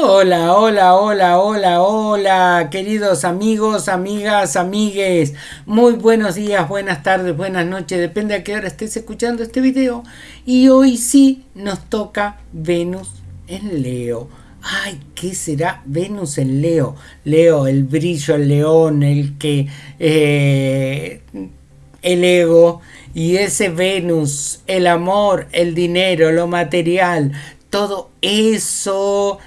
Hola, hola, hola, hola, hola, queridos amigos, amigas, amigues. Muy buenos días, buenas tardes, buenas noches, depende a qué hora estés escuchando este video. Y hoy sí nos toca Venus en Leo. Ay, ¿qué será Venus en Leo? Leo, el brillo, el león, el que... Eh, el ego y ese Venus, el amor, el dinero, lo material, todo eso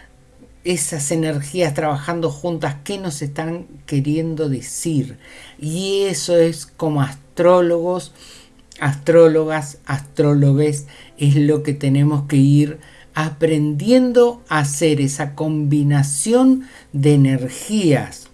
esas energías trabajando juntas, qué nos están queriendo decir. Y eso es como astrólogos, astrólogas, astrólogos, es lo que tenemos que ir aprendiendo a hacer esa combinación de energías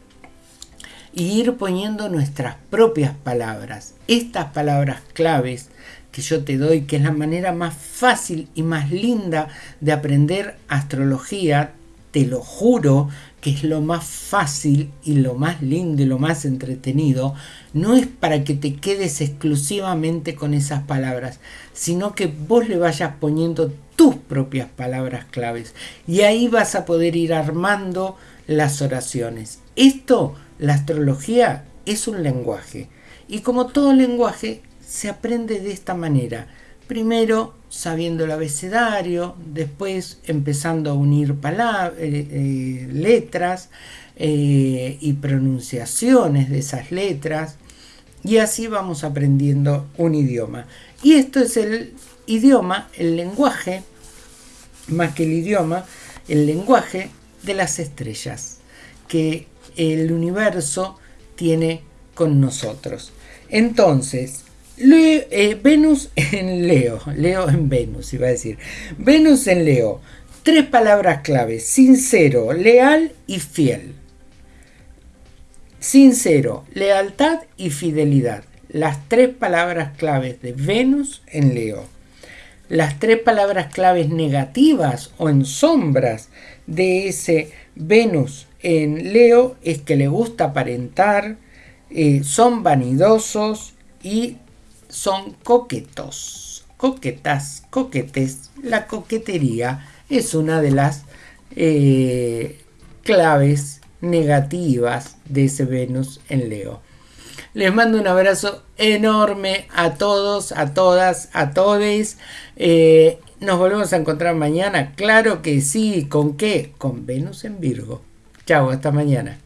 y ir poniendo nuestras propias palabras. Estas palabras claves que yo te doy, que es la manera más fácil y más linda de aprender astrología, te lo juro que es lo más fácil y lo más lindo y lo más entretenido, no es para que te quedes exclusivamente con esas palabras, sino que vos le vayas poniendo tus propias palabras claves. Y ahí vas a poder ir armando las oraciones. Esto, la astrología, es un lenguaje. Y como todo lenguaje se aprende de esta manera Primero sabiendo el abecedario, después empezando a unir palabras, eh, eh, letras eh, y pronunciaciones de esas letras y así vamos aprendiendo un idioma. Y esto es el idioma, el lenguaje, más que el idioma, el lenguaje de las estrellas que el universo tiene con nosotros. Entonces, eh, Venus en Leo, Leo en Venus, iba a decir. Venus en Leo, tres palabras claves, sincero, leal y fiel. Sincero, lealtad y fidelidad. Las tres palabras claves de Venus en Leo. Las tres palabras claves negativas o en sombras de ese Venus en Leo es que le gusta aparentar, eh, son vanidosos y son coquetos, coquetas, coquetes. La coquetería es una de las eh, claves negativas de ese Venus en Leo. Les mando un abrazo enorme a todos, a todas, a todes. Eh, nos volvemos a encontrar mañana. Claro que sí. ¿Con qué? Con Venus en Virgo. Chao, hasta mañana.